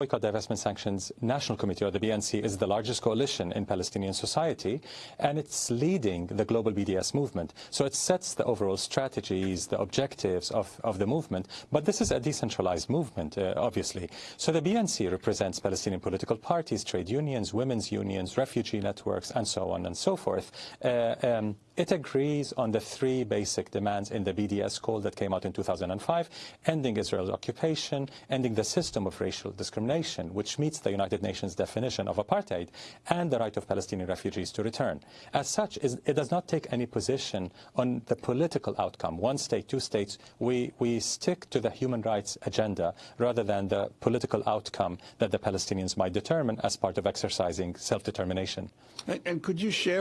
Boycott, Divestment, Sanctions National Committee, or the BNC, is the largest coalition in Palestinian society, and it's leading the global BDS movement. So it sets the overall strategies, the objectives of, of the movement, but this is a decentralized movement, uh, obviously. So the BNC represents Palestinian political parties, trade unions, women's unions, refugee networks, and so on and so forth. Uh, um, it agrees on the three basic demands in the BDS call that came out in 2005, ending Israel's occupation, ending the system of racial discrimination, which meets the United Nations definition of apartheid, and the right of Palestinian refugees to return. As such, it does not take any position on the political outcome, one state, two states. We, we stick to the human rights agenda rather than the political outcome that the Palestinians might determine as part of exercising self-determination. And could you share